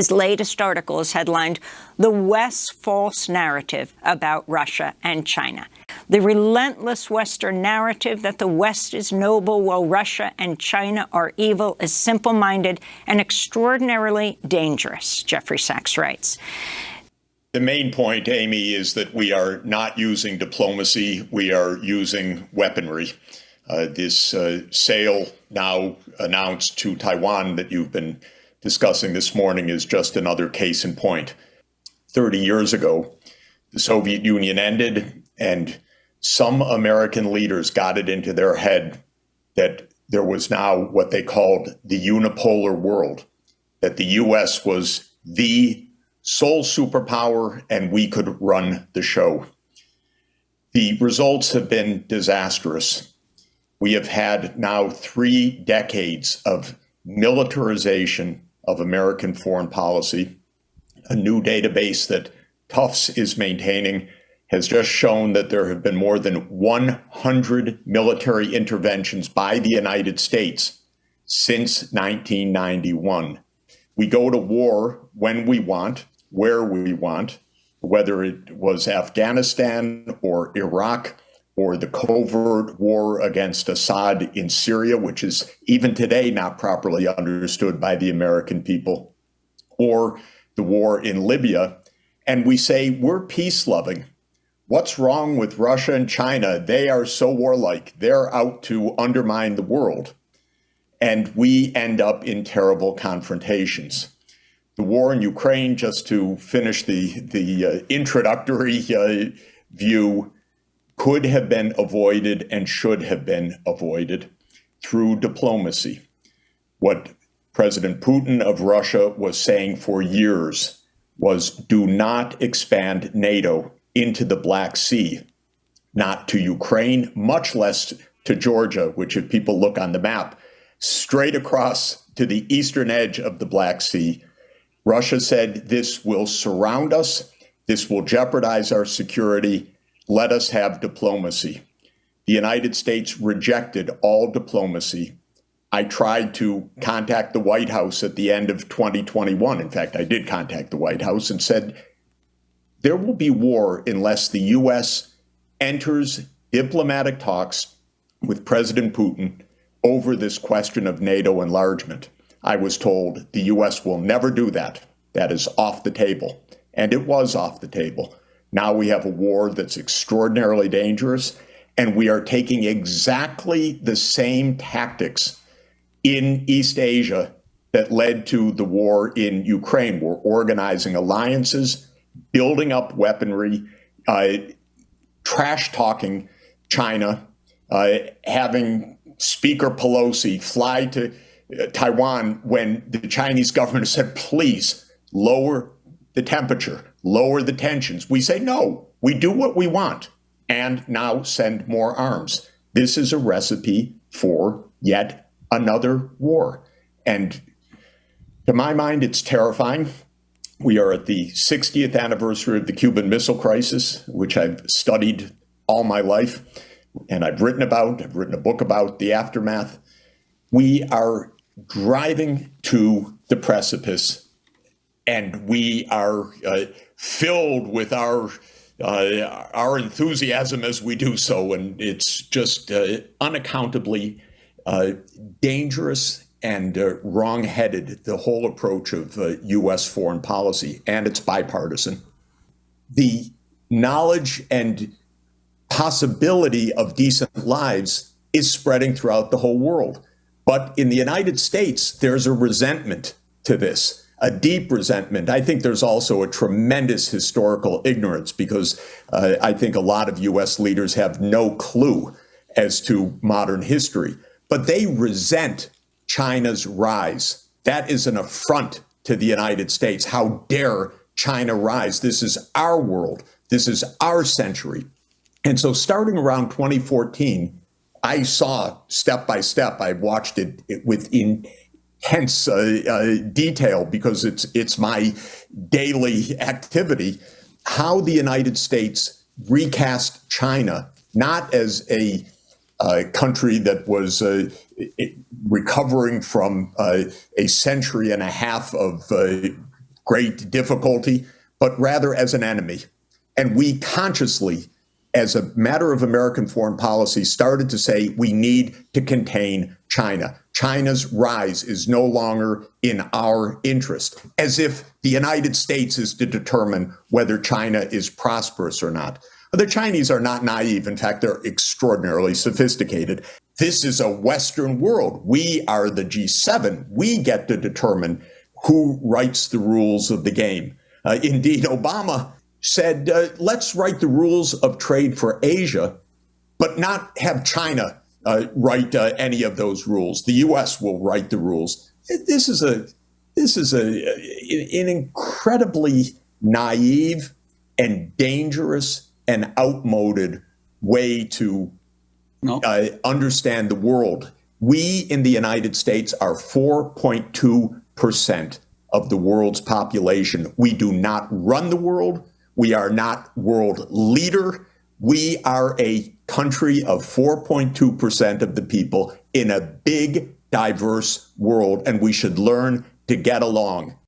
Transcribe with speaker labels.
Speaker 1: His latest article is headlined, The West's False Narrative About Russia and China. The relentless Western narrative that the West is noble while Russia and China are evil is simple-minded and extraordinarily dangerous, Jeffrey Sachs writes.
Speaker 2: The main point, Amy, is that we are not using diplomacy. We are using weaponry. Uh, this uh, sale now announced to Taiwan that you've been discussing this morning is just another case in point. 30 years ago, the Soviet Union ended, and some American leaders got it into their head that there was now what they called the unipolar world, that the US was the sole superpower and we could run the show. The results have been disastrous. We have had now three decades of militarization of American foreign policy. A new database that Tufts is maintaining has just shown that there have been more than 100 military interventions by the United States since 1991. We go to war when we want, where we want, whether it was Afghanistan or Iraq or the covert war against Assad in Syria, which is even today not properly understood by the American people, or the war in Libya. And we say, we're peace loving. What's wrong with Russia and China? They are so warlike. They're out to undermine the world. And we end up in terrible confrontations. The war in Ukraine, just to finish the, the uh, introductory uh, view, could have been avoided and should have been avoided through diplomacy. What President Putin of Russia was saying for years was do not expand NATO into the Black Sea, not to Ukraine, much less to Georgia, which if people look on the map, straight across to the eastern edge of the Black Sea. Russia said this will surround us, this will jeopardize our security, let us have diplomacy. The United States rejected all diplomacy. I tried to contact the White House at the end of 2021. In fact, I did contact the White House and said, there will be war unless the U.S. enters diplomatic talks with President Putin over this question of NATO enlargement. I was told the U.S. will never do that. That is off the table. And it was off the table. Now we have a war that's extraordinarily dangerous, and we are taking exactly the same tactics in East Asia that led to the war in Ukraine. We're organizing alliances, building up weaponry, uh, trash talking China, uh, having Speaker Pelosi fly to uh, Taiwan when the Chinese government said, please lower the temperature lower the tensions. We say, no, we do what we want and now send more arms. This is a recipe for yet another war. And to my mind, it's terrifying. We are at the 60th anniversary of the Cuban Missile Crisis, which I've studied all my life and I've written about, I've written a book about the aftermath. We are driving to the precipice and we are uh, filled with our uh, our enthusiasm as we do so, and it's just uh, unaccountably uh, dangerous and uh, wrong-headed. The whole approach of U.S. Foreign policy, and it's bipartisan. The knowledge and possibility of decent lives is spreading throughout the whole world. But in the United States, there's a resentment to this a deep resentment. I think there's also a tremendous historical ignorance because uh, I think a lot of US leaders have no clue as to modern history, but they resent China's rise. That is an affront to the United States. How dare China rise? This is our world. This is our century. And so starting around 2014, I saw step by step, I watched it, it within hence uh, uh, detail because it's it's my daily activity how the United States recast China not as a uh, country that was uh, recovering from uh, a century and a half of uh, great difficulty, but rather as an enemy. And we consciously, as a matter of American foreign policy, started to say we need to contain China. China's rise is no longer in our interest, as if the United States is to determine whether China is prosperous or not. The Chinese are not naive. In fact, they're extraordinarily sophisticated. This is a Western world. We are the G7. We get to determine who writes the rules of the game. Uh, indeed, Obama said, uh, let's write the rules of trade for Asia, but not have China uh, write uh, any of those rules. The U.S. will write the rules. This is a this is a an incredibly naive and dangerous and outmoded way to no. Uh, understand the world. We in the United States are 4.2 percent of the world's population. We do not run the world. We are not world leader. We are a country of 4.2% of the people in a big, diverse world, and we should learn to get along.